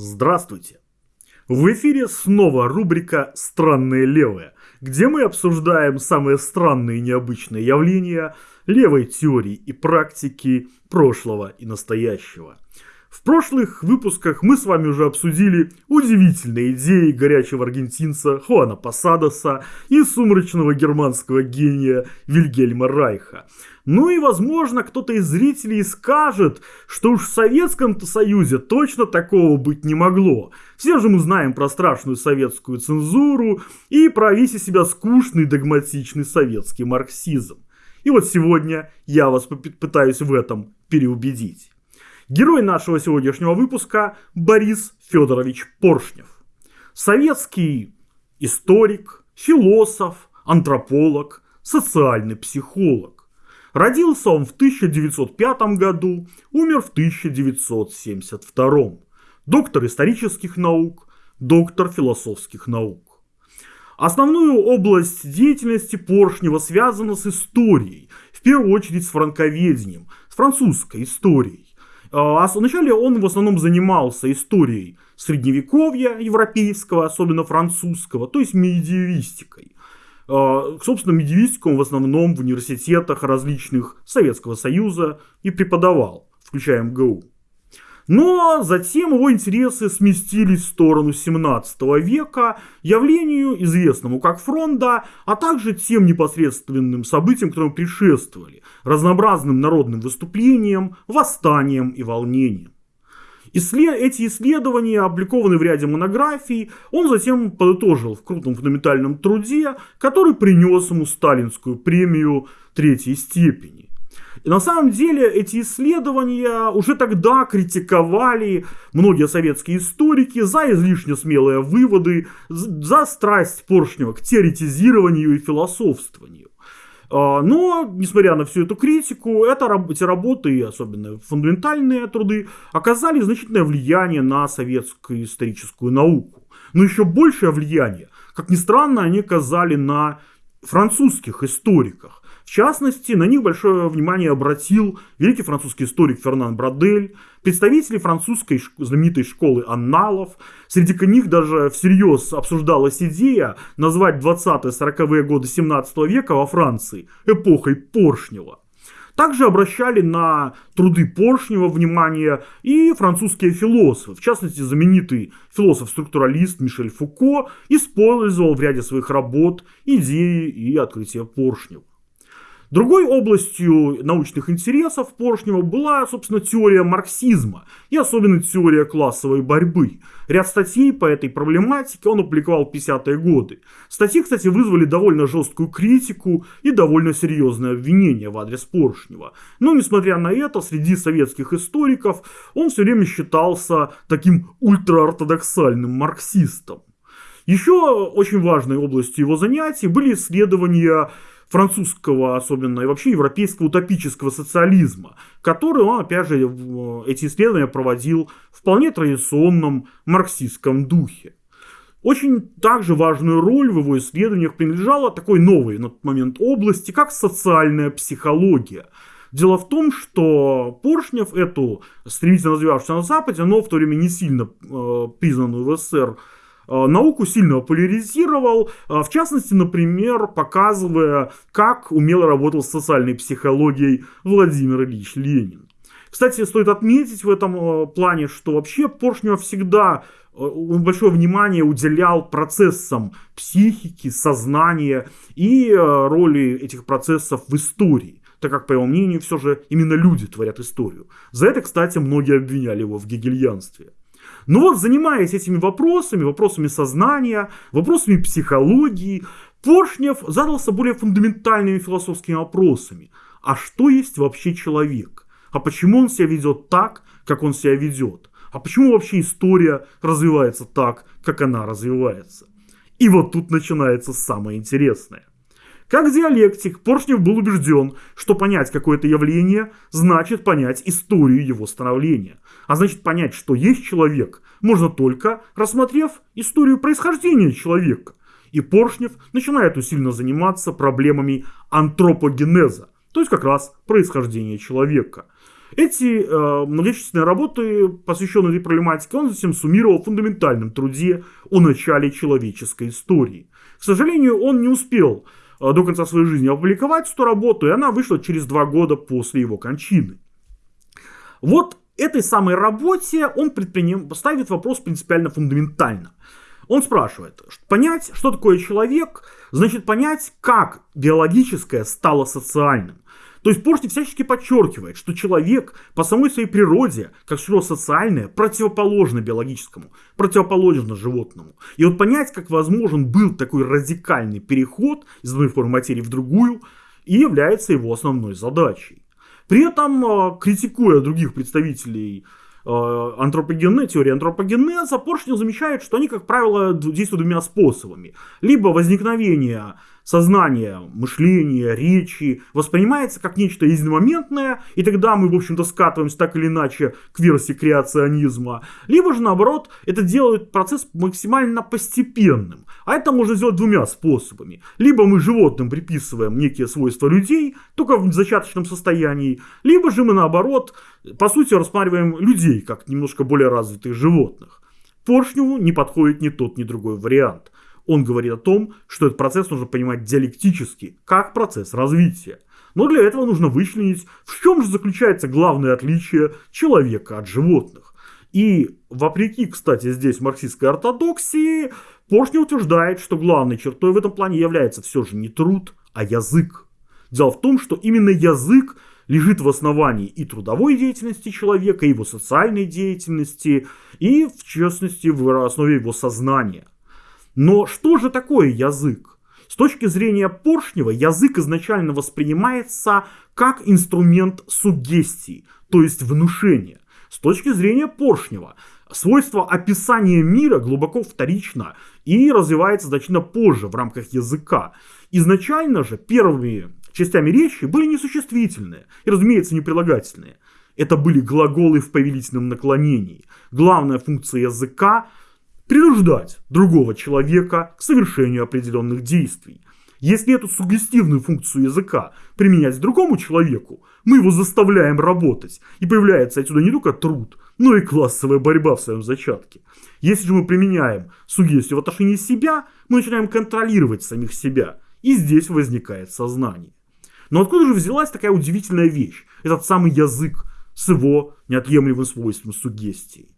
Здравствуйте! В эфире снова рубрика «Странные левые», где мы обсуждаем самые странные и необычные явления левой теории и практики прошлого и настоящего. В прошлых выпусках мы с вами уже обсудили удивительные идеи горячего аргентинца Хуана Посадоса и сумрачного германского гения Вильгельма Райха – ну и, возможно, кто-то из зрителей скажет, что уж в Советском-то Союзе точно такого быть не могло. Все же мы знаем про страшную советскую цензуру и про весь себя скучный догматичный советский марксизм. И вот сегодня я вас попытаюсь в этом переубедить. Герой нашего сегодняшнего выпуска Борис Федорович Поршнев. Советский историк, философ, антрополог, социальный психолог. Родился он в 1905 году, умер в 1972. Доктор исторических наук, доктор философских наук. Основную область деятельности Поршнева связана с историей, в первую очередь с франковедением, с французской историей. А вначале он в основном занимался историей средневековья европейского, особенно французского, то есть медиевистикой. А, собственно, медиевистику он в основном в университетах различных Советского Союза и преподавал, включая МГУ. Но затем его интересы сместились в сторону 17 века, явлению, известному как фронта, а также тем непосредственным событиям, которые предшествовали, разнообразным народным выступлениям, восстаниям и волнениям. Эти исследования опубликованы в ряде монографий. Он затем подытожил в крупном фундаментальном труде, который принес ему сталинскую премию третьей степени. И на самом деле эти исследования уже тогда критиковали многие советские историки за излишне смелые выводы, за страсть Поршнева к теоретизированию и философствованию. А, но, несмотря на всю эту критику, это, эти работы, особенно фундаментальные труды, оказали значительное влияние на советскую историческую науку. Но еще большее влияние, как ни странно, они оказали на французских историках. В частности, на них большое внимание обратил великий французский историк Фернан Брадель, представители французской знаменитой школы анналов. Среди них даже всерьез обсуждалась идея назвать 20-40-е годы 17 века во Франции эпохой Поршнева. Также обращали на труды Поршнева внимание и французские философы. В частности, знаменитый философ-структуралист Мишель Фуко использовал в ряде своих работ идеи и открытия Поршнева. Другой областью научных интересов Поршнева была, собственно, теория марксизма и особенно теория классовой борьбы. Ряд статей по этой проблематике он опубликовал в 50-е годы. Статьи, кстати, вызвали довольно жесткую критику и довольно серьезное обвинение в адрес Поршнева. Но, несмотря на это, среди советских историков он все время считался таким ультраортодоксальным марксистом. Еще очень важной областью его занятий были исследования французского, особенно и вообще европейского утопического социализма, который он, опять же, эти исследования проводил в вполне традиционном марксистском духе. Очень также важную роль в его исследованиях принадлежала такой новой на тот момент области, как социальная психология. Дело в том, что Поршнев эту стремительно развивавшуюся на Западе, но в то время не сильно э, признанную в СССР Э, науку сильно популяризировал, э, в частности, например, показывая, как умело работал с социальной психологией Владимир Ильич Ленин. Кстати, стоит отметить в этом э, плане, что вообще Поршнев всегда большое внимание уделял процессам психики, сознания и роли этих процессов в истории так как, по его мнению, все же именно люди творят историю. За это, кстати, многие обвиняли его в гегельянстве. Но вот занимаясь этими вопросами, вопросами сознания, вопросами психологии, Поршнев задался более фундаментальными философскими вопросами. А что есть вообще человек? А почему он себя ведет так, как он себя ведет? А почему вообще история развивается так, как она развивается? И вот тут начинается самое интересное. Как диалектик, Поршнев был убежден, что понять какое-то явление значит понять историю его становления. А значит понять, что есть человек, можно только рассмотрев историю происхождения человека. И Поршнев начинает усиленно заниматься проблемами антропогенеза, то есть как раз происхождения человека. Эти э, многочисленные работы, посвященные этой проблематике, он затем суммировал в фундаментальном труде о начале человеческой истории. К сожалению, он не успел до конца своей жизни опубликовать эту работу, и она вышла через два года после его кончины. Вот этой самой работе он предприним... ставит вопрос принципиально фундаментально. Он спрашивает, понять, что такое человек, значит понять, как биологическое стало социальным. То есть Поршни всячески подчеркивает, что человек по самой своей природе, как существо социальное, противоположно биологическому, противоположно животному. И вот понять, как возможен был такой радикальный переход из одной формы материи в другую, и является его основной задачей. При этом, а, критикуя других представителей а, антропогенеза, теории антропогенеза, Поршнев замечает, что они, как правило, действуют двумя способами. Либо возникновение сознание, мышление, речи воспринимается как нечто единомоментное, и тогда мы, в общем-то, скатываемся так или иначе к версии креационизма. Либо же, наоборот, это делает процесс максимально постепенным. А это можно сделать двумя способами. Либо мы животным приписываем некие свойства людей, только в зачаточном состоянии, либо же мы, наоборот, по сути, рассматриваем людей как немножко более развитых животных. Поршневу не подходит ни тот, ни другой вариант. Он говорит о том, что этот процесс нужно понимать диалектически, как процесс развития. Но для этого нужно вычленить, в чем же заключается главное отличие человека от животных. И вопреки, кстати, здесь марксистской ортодоксии, Поршни утверждает, что главной чертой в этом плане является все же не труд, а язык. Дело в том, что именно язык лежит в основании и трудовой деятельности человека, и его социальной деятельности, и, в частности, в основе его сознания – но что же такое язык? С точки зрения Поршнева, язык изначально воспринимается как инструмент сугестии, то есть внушения. С точки зрения Поршнева, свойство описания мира глубоко вторично и развивается значительно позже в рамках языка. Изначально же первыми частями речи были несуществительные и, разумеется, не прилагательные. Это были глаголы в повелительном наклонении. Главная функция языка принуждать другого человека к совершению определенных действий. Если эту сугестивную функцию языка применять другому человеку, мы его заставляем работать, и появляется отсюда не только труд, но и классовая борьба в своем зачатке. Если же мы применяем сугестию в отношении себя, мы начинаем контролировать самих себя, и здесь возникает сознание. Но откуда же взялась такая удивительная вещь, этот самый язык с его неотъемлемым свойством сугестии?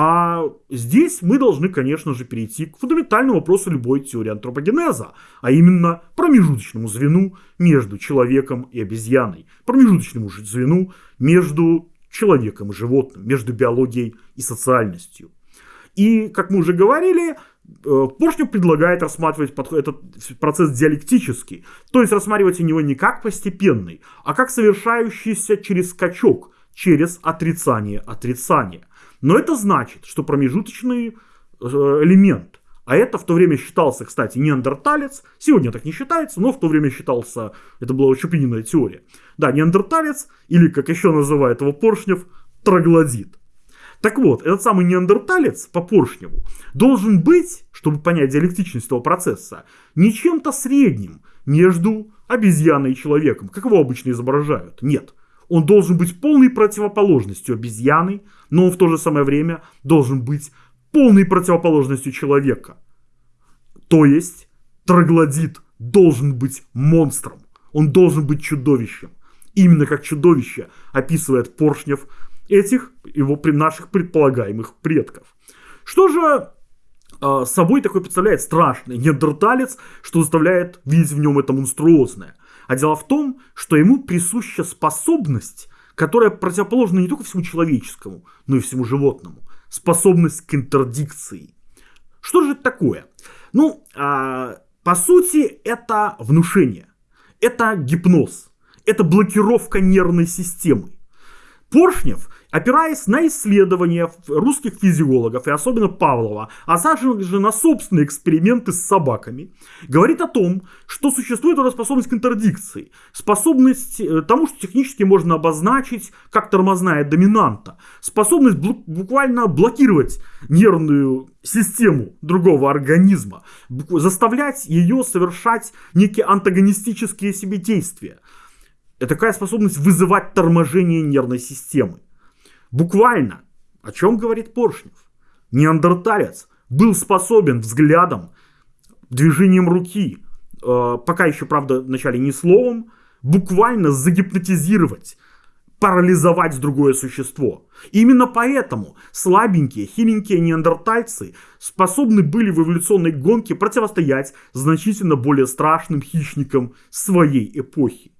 А здесь мы должны, конечно же, перейти к фундаментальному вопросу любой теории антропогенеза, а именно промежуточному звену между человеком и обезьяной, промежуточному звену между человеком и животным, между биологией и социальностью. И, как мы уже говорили, э, Поршнев предлагает рассматривать этот процесс диалектически, то есть рассматривать его не как постепенный, а как совершающийся через скачок, через отрицание отрицания. Но это значит, что промежуточный э, элемент, а это в то время считался, кстати, неандерталец, сегодня так не считается, но в то время считался, это была Чупинина теория. Да, неандерталец, или как еще называет его Поршнев, троглодит. Так вот, этот самый неандерталец по Поршневу должен быть, чтобы понять диалектичность этого процесса, не чем-то средним между обезьяной и человеком, как его обычно изображают. Нет. Он должен быть полной противоположностью обезьяны, но он в то же самое время должен быть полной противоположностью человека. То есть троглодит должен быть монстром. Он должен быть чудовищем. Именно как чудовище описывает Поршнев этих его наших предполагаемых предков. Что же э, собой такой представляет страшный неандерталец, что заставляет видеть в нем это монструозное? А дело в том, что ему присуща способность, которая противоположна не только всему человеческому, но и всему животному. Способность к интердикции. Что же это такое? Ну, а, по сути, это внушение. Это гипноз. Это блокировка нервной системы. Поршнев опираясь на исследования русских физиологов, и особенно Павлова, а также на собственные эксперименты с собаками, говорит о том, что существует эта способность к интердикции, способность э, тому, что технически можно обозначить как тормозная доминанта, способность буквально блокировать нервную систему другого организма, заставлять ее совершать некие антагонистические себе действия. Это такая способность вызывать торможение нервной системы. Буквально, о чем говорит Поршнев? Неандерталец был способен взглядом, движением руки, э, пока еще, правда, вначале не словом, буквально загипнотизировать, парализовать другое существо. Именно поэтому слабенькие, хиленькие неандертальцы способны были в эволюционной гонке противостоять значительно более страшным хищникам своей эпохи.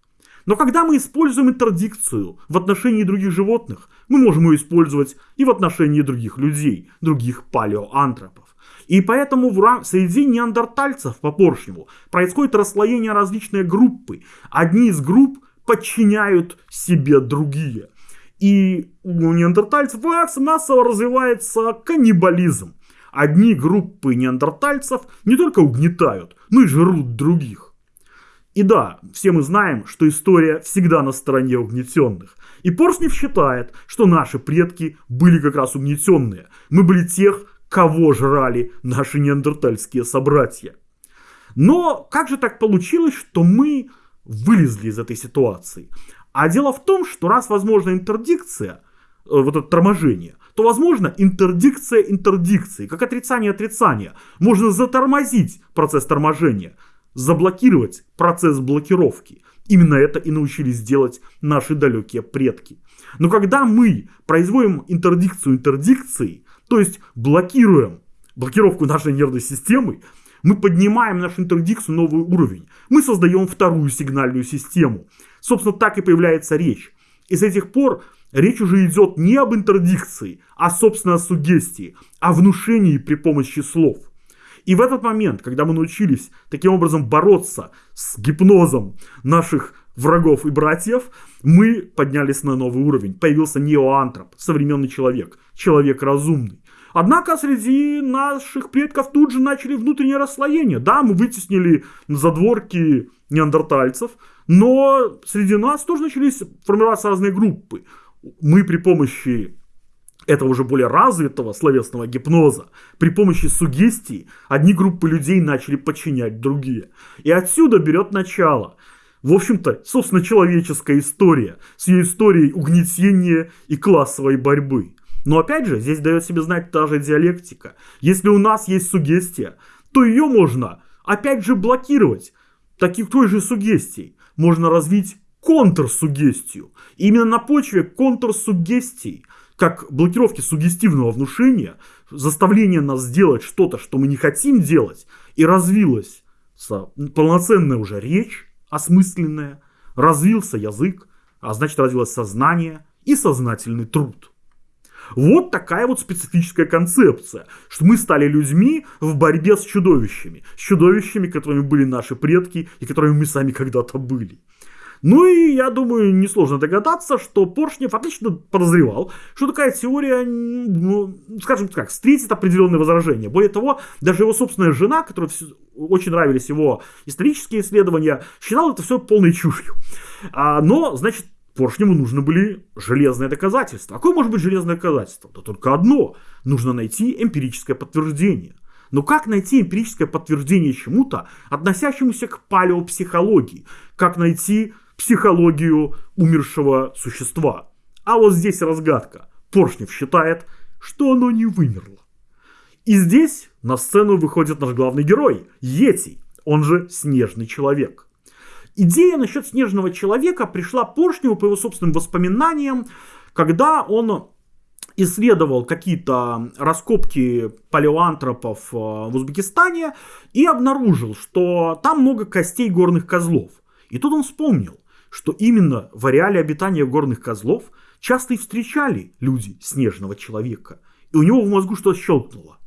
Но когда мы используем интердикцию в отношении других животных, мы можем ее использовать и в отношении других людей, других палеоантропов. И поэтому в, среди неандертальцев по Поршневу происходит расслоение различные группы. Одни из групп подчиняют себе другие. И у неандертальцев массово развивается каннибализм. Одни группы неандертальцев не только угнетают, но и жрут других. И да, все мы знаем, что история всегда на стороне угнетенных. И Поршнев считает, что наши предки были как раз угнетенные. Мы были тех, кого жрали наши неандертальские собратья. Но как же так получилось, что мы вылезли из этой ситуации? А дело в том, что раз возможна интердикция, э, вот это торможение, то возможно интердикция интердикции, как отрицание отрицания. Можно затормозить процесс торможения, заблокировать процесс блокировки. Именно это и научились делать наши далекие предки. Но когда мы производим интердикцию интердикцией, то есть блокируем блокировку нашей нервной системы, мы поднимаем нашу интердикцию новый уровень. Мы создаем вторую сигнальную систему. Собственно, так и появляется речь. И с этих пор речь уже идет не об интердикции, а, собственно, о сугестии, о внушении при помощи слов. И в этот момент, когда мы научились таким образом бороться с гипнозом наших врагов и братьев, мы поднялись на новый уровень. Появился неоантроп, современный человек, человек разумный. Однако среди наших предков тут же начали внутреннее расслоение. Да, мы вытеснили задворки неандертальцев, но среди нас тоже начались формироваться разные группы. Мы при помощи этого уже более развитого словесного гипноза, при помощи сугестии одни группы людей начали подчинять другие. И отсюда берет начало в общем-то, собственно, человеческая история с ее историей угнетения и классовой борьбы. Но опять же, здесь дает себе знать та же диалектика. Если у нас есть сугестия, то ее можно, опять же, блокировать. Таких той же сугестий можно развить контрсугестию. И именно на почве контрсугестий, как блокировки сугестивного внушения, заставление нас сделать что-то, что мы не хотим делать, и развилась полноценная уже речь, осмысленное, развился язык, а значит развилось сознание и сознательный труд. Вот такая вот специфическая концепция, что мы стали людьми в борьбе с чудовищами, с чудовищами, которыми были наши предки и которыми мы сами когда-то были. Ну и я думаю, несложно догадаться, что Поршнев отлично подозревал, что такая теория, ну, скажем так, встретит определенные возражения. Более того, даже его собственная жена, которой очень нравились его исторические исследования, считала это все полной чушью. А, но, значит, Поршневу нужны были железные доказательства. Какое может быть железное доказательство? Да только одно. Нужно найти эмпирическое подтверждение. Но как найти эмпирическое подтверждение чему-то, относящемуся к палеопсихологии? Как найти психологию умершего существа. А вот здесь разгадка. Поршнев считает, что оно не вымерло. И здесь на сцену выходит наш главный герой, Йети, он же Снежный Человек. Идея насчет Снежного Человека пришла Поршневу по его собственным воспоминаниям, когда он исследовал какие-то раскопки палеоантропов э, в Узбекистане и обнаружил, что там много костей горных козлов. И тут он вспомнил, что именно в ареале обитания горных козлов часто и встречали люди снежного человека. И у него в мозгу что-то щелкнуло.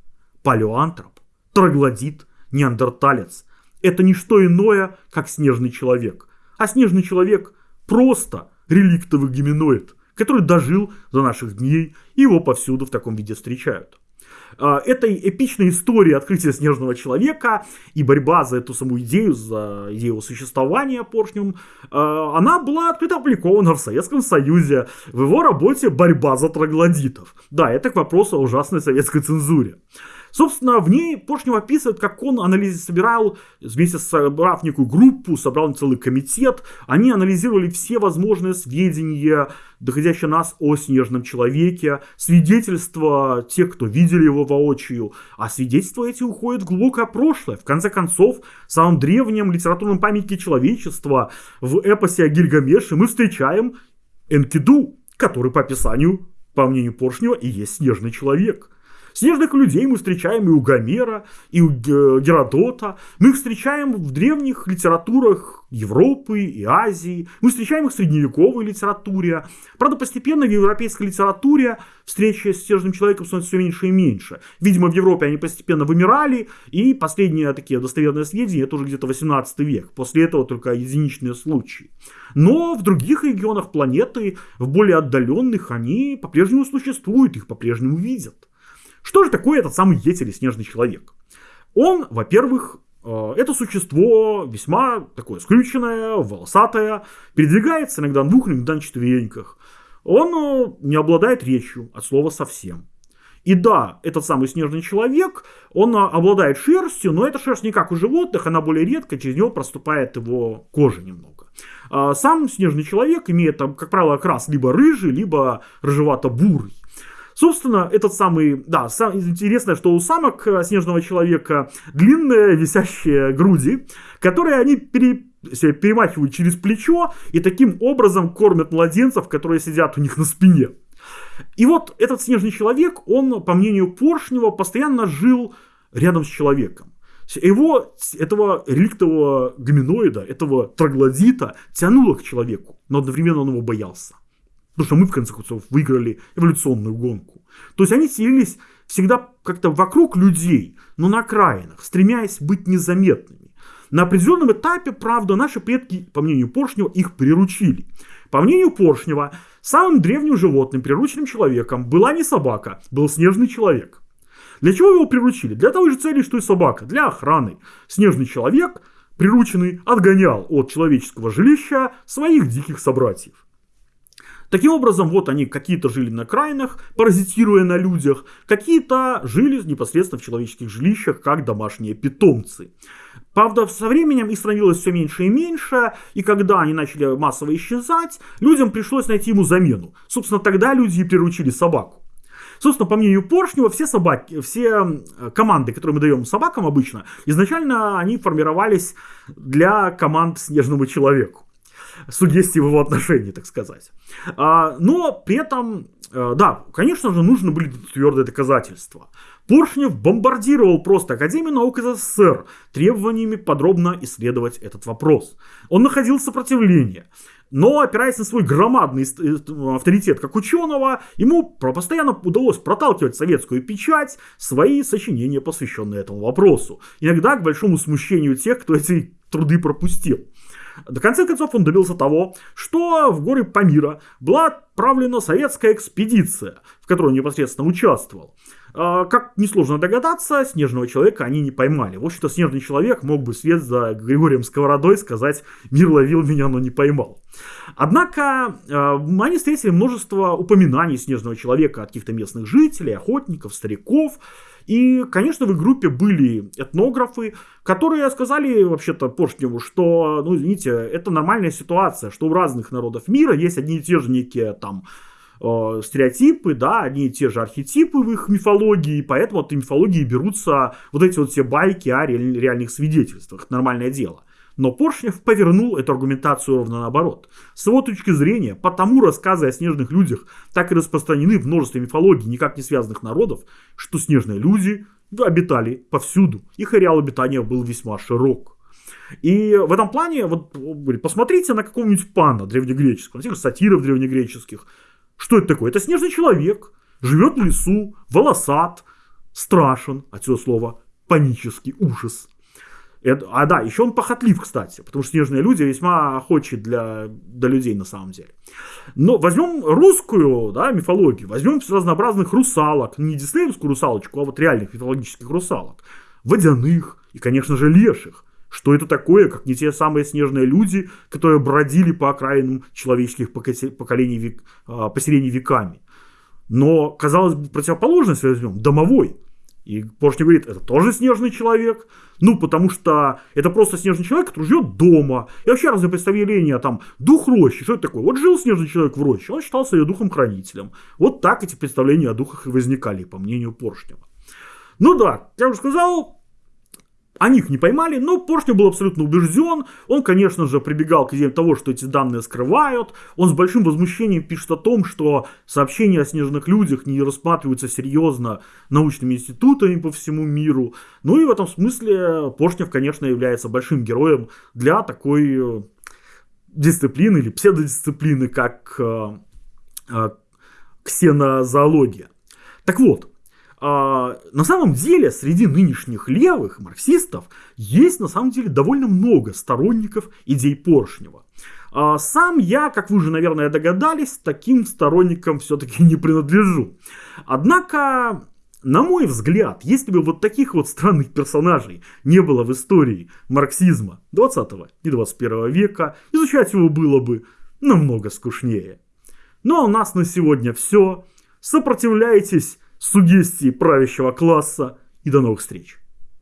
Палеоантроп, троглодит, неандерталец – это не что иное, как снежный человек. А снежный человек – просто реликтовый геминоид, который дожил до наших дней, и его повсюду в таком виде встречают. А, этой эпичной истории открытия снежного человека и борьба за эту саму идею, за идею существования поршнем, а, она была открыто опубликована в Советском Союзе в его работе «Борьба за троглодитов». Да, это к вопросу о ужасной советской цензуре. Собственно, в ней Поршнев описывает, как он анализ собирал, вместе собрав некую группу, собрал целый комитет. Они анализировали все возможные сведения, доходящие нас о снежном человеке, свидетельства тех, кто видели его воочию. А свидетельства эти уходят в глубокое прошлое. В конце концов, в самом древнем литературном памятнике человечества, в эпосе о Гильгамеше, мы встречаем Энкиду, который по описанию, по мнению Поршнева, и есть снежный человек – Снежных людей мы встречаем и у Гомера, и у Геродота. Мы их встречаем в древних литературах Европы и Азии. Мы встречаем их в средневековой литературе. Правда, постепенно в европейской литературе встречи с снежным человеком становится все меньше и меньше. Видимо, в Европе они постепенно вымирали, и последние такие достоверные сведения, это уже где-то 18 век. После этого только единичные случаи. Но в других регионах планеты, в более отдаленных, они по-прежнему существуют, их по-прежнему видят. Что же такое этот самый Йети или снежный человек? Он, во-первых, э, это существо весьма такое скрюченное, волосатое, передвигается иногда на двух, иногда на четвереньках. Он э, не обладает речью от слова совсем. И да, этот самый снежный человек, он э, обладает шерстью, но эта шерсть не как у животных, она более редко, через него проступает его кожа немного. А сам снежный человек имеет, как правило, окрас либо рыжий, либо рыжевато-бурый. Собственно, этот самый, да, сам, интересно, что у самок э, снежного человека длинные висящие груди, которые они пере, перемахивают через плечо и таким образом кормят младенцев, которые сидят у них на спине. И вот этот снежный человек, он, по мнению Поршнева, постоянно жил рядом с человеком. Его, этого реликтового гоминоида, этого троглодита тянуло к человеку, но одновременно он его боялся. Потому что мы, в конце концов, выиграли эволюционную гонку. То есть они селились всегда как-то вокруг людей, но на окраинах, стремясь быть незаметными. На определенном этапе, правда, наши предки, по мнению Поршнева, их приручили. По мнению Поршнева, самым древним животным, прирученным человеком, была не собака, был снежный человек. Для чего его приручили? Для того же цели, что и собака, для охраны. Снежный человек, прирученный, отгонял от человеческого жилища своих диких собратьев. Таким образом, вот они какие-то жили на окраинах, паразитируя на людях, какие-то жили непосредственно в человеческих жилищах, как домашние питомцы. Правда, со временем их становилось все меньше и меньше, и когда они начали массово исчезать, людям пришлось найти ему замену. Собственно, тогда люди и приручили собаку. Собственно, по мнению Поршнева, все собаки, все команды, которые мы даем собакам обычно, изначально они формировались для команд снежному человеку сугестии в его отношении, так сказать. А, но при этом, э, да, конечно же, нужны были твердые доказательства. Поршнев бомбардировал просто Академию наук СССР требованиями подробно исследовать этот вопрос. Он находил сопротивление. Но, опираясь на свой громадный э, авторитет как ученого, ему постоянно удалось проталкивать советскую печать свои сочинения, посвященные этому вопросу. Иногда к большому смущению тех, кто эти труды пропустил. До конца концов он добился того, что в горы Памира была отправлена советская экспедиция, в которой он непосредственно участвовал. А, как несложно догадаться, снежного человека они не поймали. В общем-то, снежный человек мог бы вслед за Григорием Сковородой сказать «Мир ловил меня, но не поймал». Однако а, они встретили множество упоминаний снежного человека от каких-то местных жителей, охотников, стариков. И, конечно, в их группе были этнографы, которые сказали вообще-то Поршневу, что, ну, извините, это нормальная ситуация, что у разных народов мира есть одни и те же некие там э, стереотипы, да, одни и те же архетипы в их мифологии, поэтому от мифологии берутся вот эти вот все байки о реальных свидетельствах. Нормальное дело. Но Поршнев повернул эту аргументацию ровно наоборот. С его точки зрения, потому рассказы о снежных людях так и распространены в множестве мифологий никак не связанных народов, что снежные люди обитали повсюду. Их ареал обитания был весьма широк. И в этом плане, вот посмотрите на какого-нибудь пана древнегреческого, на тех сатиров древнегреческих. Что это такое? Это снежный человек, живет в лесу, волосат, страшен, отсюда слово панический ужас. Это, а да, еще он похотлив, кстати, потому что снежные люди весьма охочи для, для людей на самом деле. Но возьмем русскую да, мифологию, возьмем разнообразных русалок, не диснеевскую русалочку, а вот реальных мифологических русалок, водяных и, конечно же, леших. Что это такое, как не те самые снежные люди, которые бродили по окраинам человеческих поколений, век, а, поселений веками. Но, казалось бы, противоположность возьмем, домовой. И Поршня говорит, это тоже снежный человек. Ну, потому что это просто снежный человек, который живет дома. И вообще разные представления, там, дух рощи, что это такое? Вот жил снежный человек в роще, он считался ее духом-хранителем. Вот так эти представления о духах и возникали, по мнению Поршнева. Ну да, я уже сказал, они их не поймали, но Поршнев был абсолютно убежден. Он, конечно же, прибегал к идее того, что эти данные скрывают. Он с большим возмущением пишет о том, что сообщения о снежных людях не рассматриваются серьезно научными институтами по всему миру. Ну и в этом смысле Поршнев, конечно, является большим героем для такой э, дисциплины или псевдодисциплины, как э, э, ксенозоология. Так вот, на самом деле среди нынешних левых марксистов есть на самом деле довольно много сторонников идей Поршнева. А, сам я, как вы уже, наверное, догадались, таким сторонникам все-таки не принадлежу. Однако, на мой взгляд, если бы вот таких вот странных персонажей не было в истории марксизма 20 и 21 века, изучать его было бы намного скучнее. Ну а у нас на сегодня все. Сопротивляйтесь сугестии правящего класса и до новых встреч.